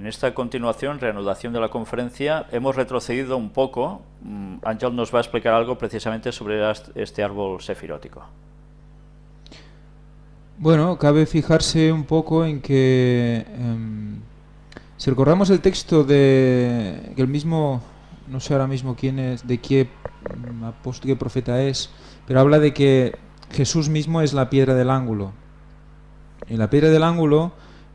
En esta continuación, reanudación de la conferencia, hemos retrocedido un poco. Mm, Ángel nos va a explicar algo precisamente sobre este árbol sefirótico. Bueno, cabe fijarse un poco en que, em, si recordamos el texto de que el mismo, no sé ahora mismo quién es, de qué mm, apóstol, qué profeta es, pero habla de que Jesús mismo es la piedra del ángulo. Y la piedra del ángulo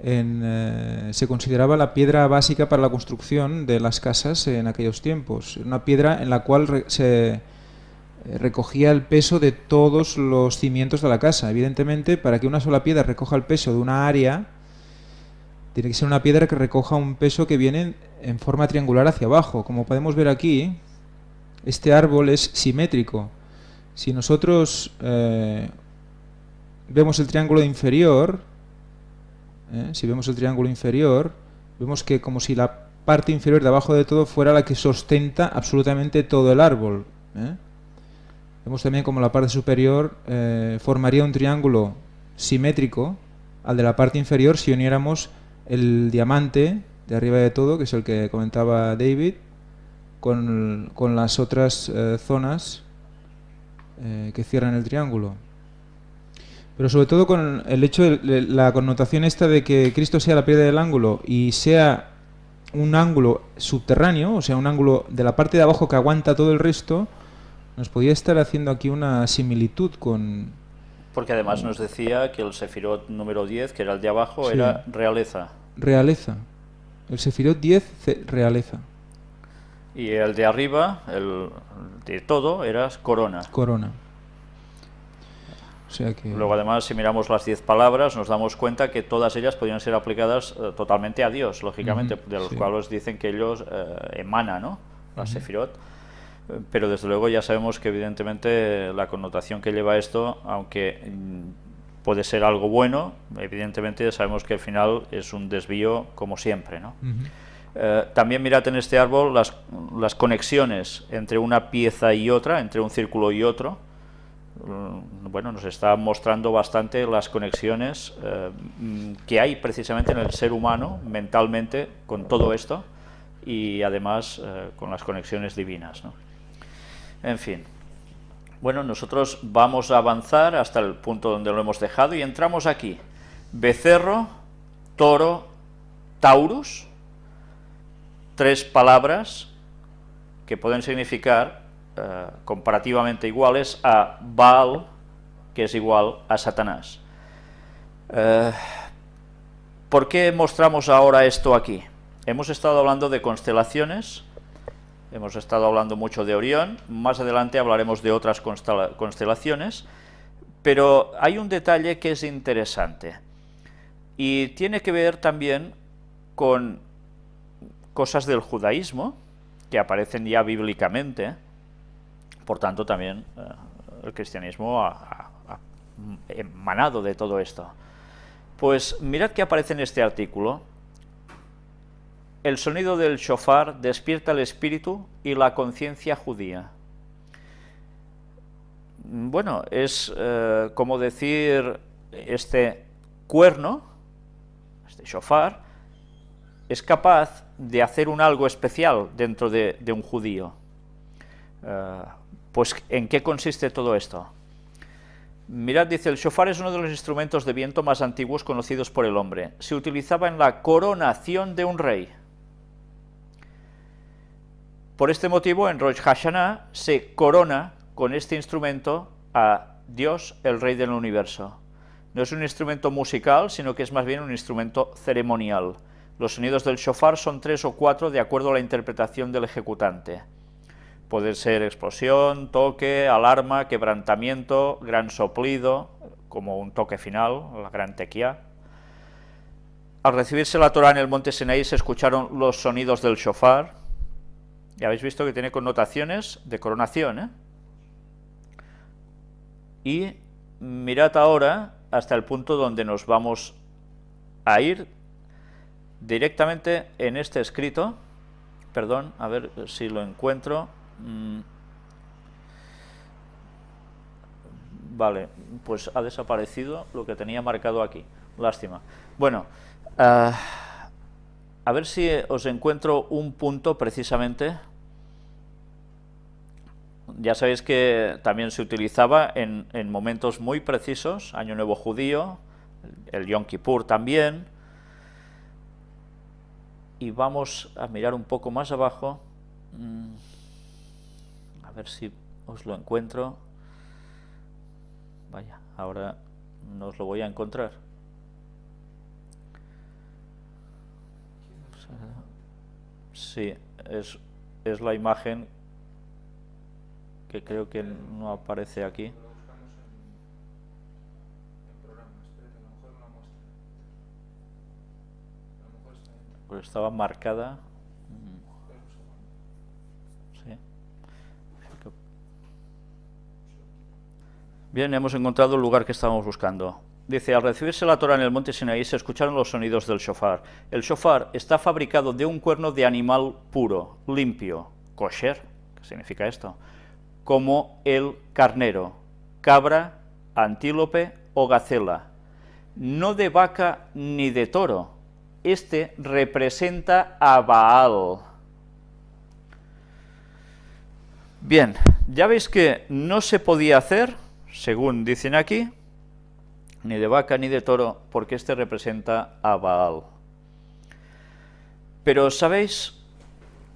eh, se consideraba la piedra básica para la construcción de las casas en aquellos tiempos. Una piedra en la cual se eh, recogía el peso de todos los cimientos de la casa. Evidentemente, para que una sola piedra recoja el peso de una área, tiene que ser una piedra que recoja un peso que viene en forma triangular hacia abajo. Como podemos ver aquí, este árbol es simétrico. Si nosotros eh, vemos el triángulo inferior, ¿eh? si vemos el triángulo inferior, vemos que como si la parte inferior de abajo de todo fuera la que sustenta absolutamente todo el árbol. ¿eh? Vemos también como la parte superior eh, formaría un triángulo simétrico al de la parte inferior si uniéramos el diamante de arriba de todo, que es el que comentaba David, con, con las otras zonas que cierran el triángulo. Pero sobre todo con el hecho de la connotación esta de que Cristo sea la piedra del ángulo y sea un ángulo subterráneo, o sea, un ángulo de la parte de abajo que aguanta todo el resto, nos podía estar haciendo aquí una similitud con... Porque además nos decía que el Sefirot número 10, que era el de abajo, era realeza. Realeza. El Sefirot 10, realeza. Y el de arriba, el de todo, era corona. Corona. Luego además, si miramos las diez palabras, nos damos cuenta que todas ellas podrían ser aplicadas eh, totalmente a Dios, lógicamente, de los cuales dicen que ellos eh, emanan, ¿no? La Sefirot. Eh, pero desde luego ya sabemos que evidentemente la connotación que lleva esto, aunque mm, puede ser algo bueno, evidentemente sabemos que al final es un desvío como siempre, ¿no? también mirad en este árbol las, las conexiones entre una pieza y otra, entre un círculo y otro, bueno, nos está mostrando bastante las conexiones eh, que hay precisamente en el ser humano mentalmente con todo esto y además eh, con las conexiones divinas. En fin, bueno, nosotros vamos a avanzar hasta el punto donde lo hemos dejado y entramos aquí. Becerro, toro, taurus, tres palabras que pueden significar eh, comparativamente iguales a Baal, que es igual a Satanás. Eh, ¿Por qué mostramos ahora esto aquí? Hemos estado hablando de constelaciones, hemos estado hablando mucho de Orión, más adelante hablaremos de otras constelaciones, pero hay un detalle que es interesante y tiene que ver también con cosas del judaísmo, que aparecen ya bíblicamente, por tanto, también eh, el cristianismo ha, emanado de todo esto. Pues mirad que aparece en este artículo. El sonido del shofar despierta el espíritu y la conciencia judía. Bueno, es eh, como decir este cuerno, este shofar, es capaz de hacer un algo especial dentro de, un judío. Eh, pues, ¿en qué consiste todo esto? Mirad, dice, el shofar es uno de los instrumentos de viento más antiguos conocidos por el hombre. Se utilizaba en la coronación de un rey. Por este motivo, en Rosh Hashanah se corona con este instrumento a Dios, el Rey del Universo. No es un instrumento musical, sino que es más bien un instrumento ceremonial. Los sonidos del shofar son tres o cuatro de acuerdo a la interpretación del ejecutante. Puede ser explosión, toque, alarma, quebrantamiento, gran soplido, como un toque final, la gran tequía. Al recibirse la Torah en el monte Sinaí se escucharon los sonidos del shofar. Ya habéis visto que tiene connotaciones de coronación. ¿eh? Y mirad ahora hasta el punto donde nos vamos a ir directamente en este escrito. Perdón, a ver si lo encuentro. Mm. Vale, pues ha desaparecido lo que tenía marcado aquí. Lástima. Bueno, ah, a ver si os encuentro un punto precisamente. Ya sabéis que también se utilizaba en, en momentos muy precisos, Año Nuevo Judío, el Yom Kippur también, y vamos a mirar un poco más abajo, mm, ver si os lo encuentro, vaya, ahora no os lo voy a encontrar. Sí, es, es la imagen que creo que no aparece aquí. Pues estaba marcada. Bien, hemos encontrado el lugar que estábamos buscando. Dice, al recibirse la Torah en el monte Sinaí se escucharon los sonidos del shofar. El shofar está fabricado de un cuerno de animal puro, limpio, kosher, ¿qué significa esto? Como el carnero, cabra, antílope o gacela, no de vaca ni de toro. Este representa a Baal. Bien, ya veis que no se podía hacer según dicen aquí, ni de vaca ni de toro, porque este representa a Baal. Pero, ¿sabéis?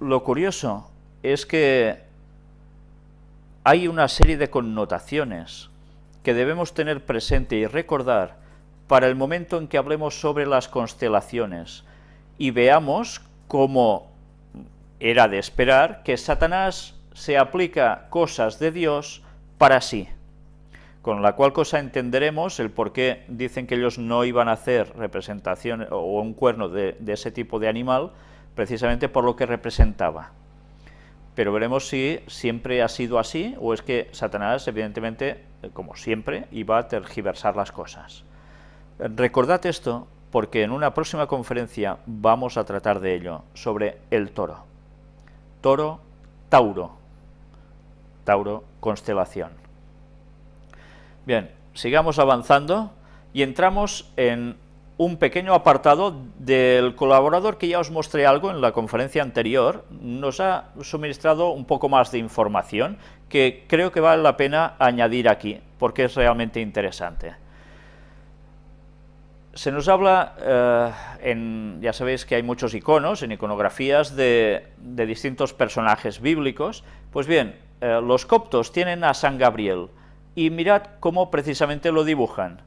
Lo curioso es que hay una serie de connotaciones que debemos tener presente y recordar para el momento en que hablemos sobre las constelaciones y veamos cómo era de esperar que Satanás se aplica cosas de Dios para sí con la cual cosa entenderemos el por qué dicen que ellos no iban a hacer representación o un cuerno de, ese tipo de animal, precisamente por lo que representaba. Pero veremos si siempre ha sido así o es que Satanás, evidentemente, como siempre, iba a tergiversar las cosas. Recordad esto porque en una próxima conferencia vamos a tratar de ello, sobre el toro. Toro, Tauro. Tauro, constelación. Bien, sigamos avanzando y entramos en un pequeño apartado del colaborador que ya os mostré algo en la conferencia anterior, nos ha suministrado un poco más de información que creo que vale la pena añadir aquí, porque es realmente interesante. Se nos habla, eh, en, ya sabéis que hay muchos iconos, en iconografías de, distintos personajes bíblicos, pues bien, eh, los coptos tienen a San Gabriel, y mirad cómo precisamente lo dibujan.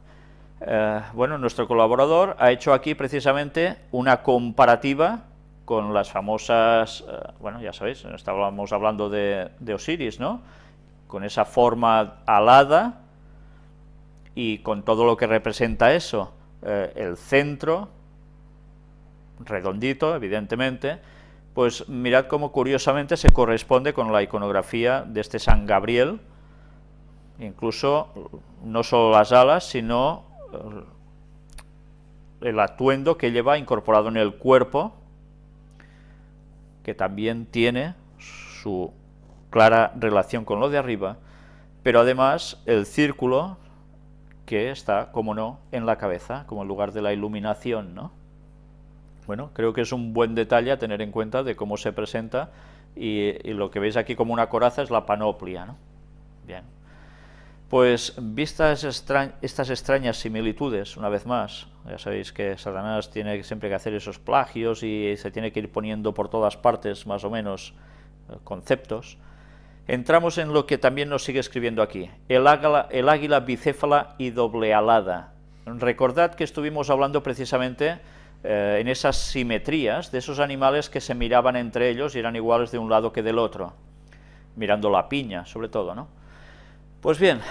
Eh, bueno, nuestro colaborador ha hecho aquí precisamente una comparativa con las famosas, eh, bueno, ya sabéis, estábamos hablando de, Osiris, ¿no? Con esa forma alada y con todo lo que representa eso, eh, el centro, redondito, evidentemente, pues mirad cómo curiosamente se corresponde con la iconografía de este San Gabriel, incluso no solo las alas, sino eh, el atuendo que lleva incorporado en el cuerpo, que también tiene su clara relación con lo de arriba, pero además el círculo que está, como no, en la cabeza, como el lugar de la iluminación, ¿no? Bueno, creo que es un buen detalle a tener en cuenta de cómo se presenta y, y lo que veis aquí como una coraza es la panoplia, ¿no? Bien. Pues vistas estas extrañas similitudes, una vez más, ya sabéis que Satanás tiene siempre que hacer esos plagios y se tiene que ir poniendo por todas partes más o menos eh, conceptos, entramos en lo que también nos sigue escribiendo aquí, el águila, el águila bicéfala y doblealada. Recordad que estuvimos hablando precisamente eh, en esas simetrías de esos animales que se miraban entre ellos y eran iguales de un lado que del otro, mirando la piña sobre todo, ¿no? Pues bien,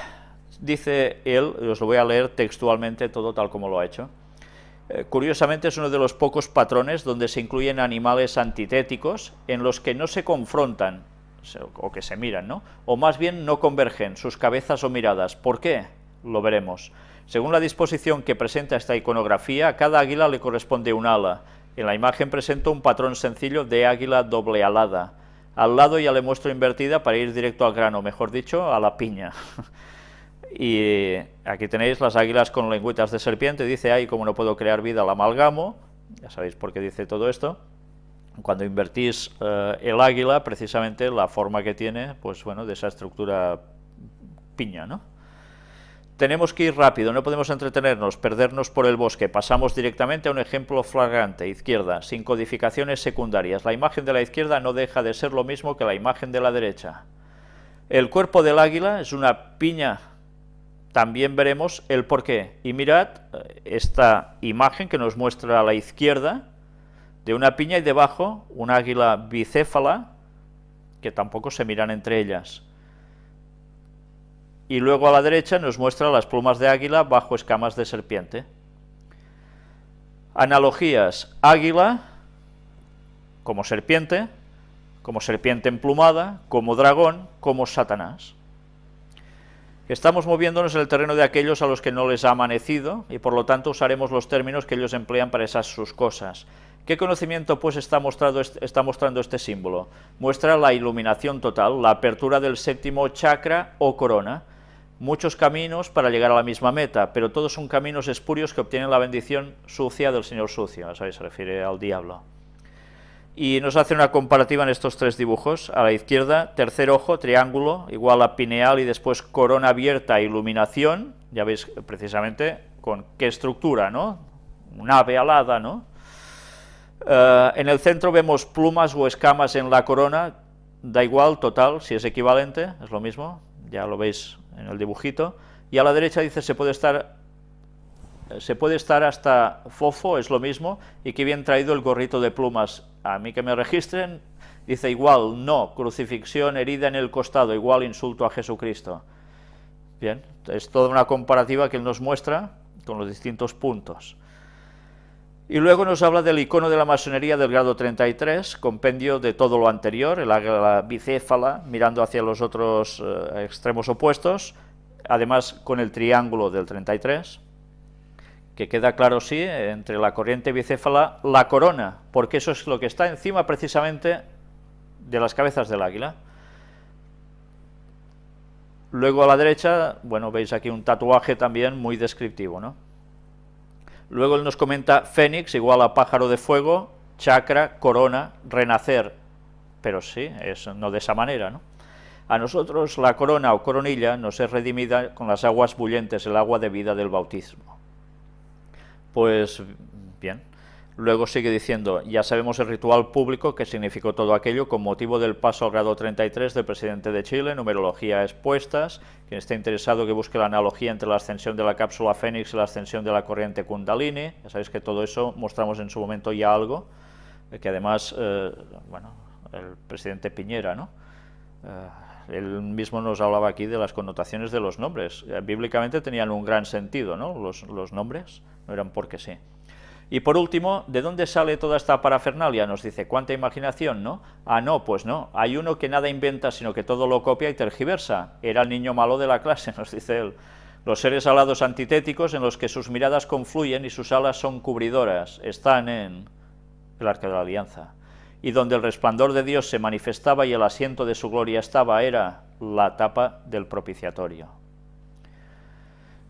dice él, os lo voy a leer textualmente todo tal como lo ha hecho, eh, curiosamente es uno de los pocos patrones donde se incluyen animales antitéticos en los que no se confrontan, o que se miran, ¿no? O más bien no convergen sus cabezas o miradas. ¿Por qué? Lo veremos. Según la disposición que presenta esta iconografía, a cada águila le corresponde un ala. En la imagen presento un patrón sencillo de águila doble alada, al lado ya le muestro invertida para ir directo al grano, mejor dicho, a la piña. y aquí tenéis las águilas con lengüetas de serpiente, dice, ahí como no puedo crear vida, la amalgamo, ya sabéis por qué dice todo esto, cuando invertís eh, el águila, precisamente la forma que tiene, pues bueno, de esa estructura piña, ¿no? Tenemos que ir rápido, no podemos entretenernos, perdernos por el bosque. Pasamos directamente a un ejemplo flagrante, izquierda, sin codificaciones secundarias. La imagen de la izquierda no deja de ser lo mismo que la imagen de la derecha. El cuerpo del águila es una piña, también veremos el porqué. Y mirad eh, esta imagen que nos muestra a la izquierda, de una piña y debajo un águila bicéfala, que tampoco se miran entre ellas y luego a la derecha nos muestra las plumas de águila bajo escamas de serpiente. Analogías, águila como serpiente, como serpiente emplumada, como dragón, como Satanás. Estamos moviéndonos en el terreno de aquellos a los que no les ha amanecido y por lo tanto usaremos los términos que ellos emplean para esas sus cosas. ¿Qué conocimiento pues está, mostrando, está mostrando este símbolo? Muestra la iluminación total, la apertura del séptimo chakra o corona, muchos caminos para llegar a la misma meta, pero todos son caminos espurios que obtienen la bendición sucia del Señor sucio, ¿sabes? se refiere al diablo. Y nos hace una comparativa en estos tres dibujos. A la izquierda, tercer ojo, triángulo, igual a pineal y después corona abierta, iluminación, ya veis precisamente con qué estructura, ¿no? Un ave alada, ¿no? Eh, en el centro vemos plumas o escamas en la corona, da igual, total, si es equivalente, es lo mismo, ya lo veis en el dibujito, y a la derecha dice se puede estar se puede estar hasta fofo, es lo mismo, y que bien traído el gorrito de plumas. A mí que me registren, dice igual, no, crucifixión, herida en el costado, igual insulto a Jesucristo. Bien, es toda una comparativa que él nos muestra con los distintos puntos. Y luego nos habla del icono de la masonería del grado 33, compendio de todo lo anterior, el águila bicéfala, mirando hacia los otros eh, extremos opuestos, además con el triángulo del 33, que queda claro, sí, entre la corriente bicéfala, la corona, porque eso es lo que está encima precisamente de las cabezas del águila. Luego a la derecha, bueno, veis aquí un tatuaje también muy descriptivo, ¿no? Luego él nos comenta Fénix igual a pájaro de fuego, chakra, corona, renacer. Pero sí, es no de esa manera, ¿no? A nosotros la corona o coronilla nos es redimida con las aguas bullentes, el agua de vida del bautismo. Pues bien, Luego sigue diciendo, ya sabemos el ritual público que significó todo aquello con motivo del paso al grado 33 del presidente de Chile, numerología expuestas, quien esté interesado que busque la analogía entre la ascensión de la cápsula Fénix y la ascensión de la corriente Kundalini, ya sabéis que todo eso mostramos en su momento ya algo, eh, que además, eh, bueno, el presidente Piñera, ¿no? Eh, él mismo nos hablaba aquí de las connotaciones de los nombres, bíblicamente tenían un gran sentido, ¿no? Los, los nombres, no eran porque sí. Y por último, ¿de dónde sale toda esta parafernalia? Nos dice, ¿cuánta imaginación, no? Ah, no, pues no, hay uno que nada inventa, sino que todo lo copia y tergiversa. Era el niño malo de la clase, nos dice él. Los seres alados antitéticos en los que sus miradas confluyen y sus alas son cubridoras, están en el Arca de la Alianza. Y donde el resplandor de Dios se manifestaba y el asiento de su gloria estaba, era la tapa del propiciatorio.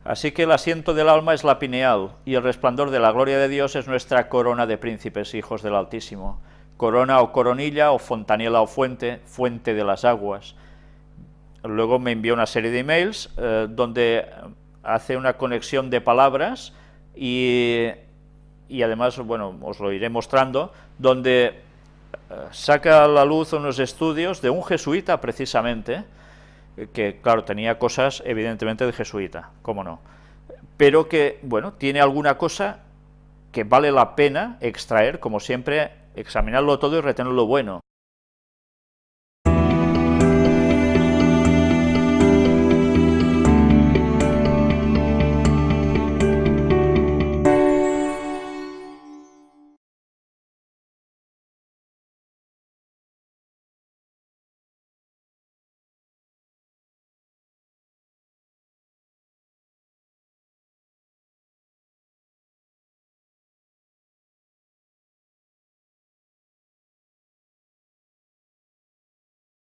Así que el asiento del alma es la pineal, y el resplandor de la gloria de Dios es nuestra corona de príncipes, hijos del Altísimo. Corona o coronilla, o fontanela o fuente, fuente de las aguas. Luego me envió una serie de emails eh, donde hace una conexión de palabras y, y, además, bueno, os lo iré mostrando, donde eh, saca a la luz unos estudios de un jesuita precisamente, que claro, tenía cosas evidentemente de jesuita, cómo no, pero que, bueno, tiene alguna cosa que vale la pena extraer, como siempre, examinarlo todo y retener lo bueno.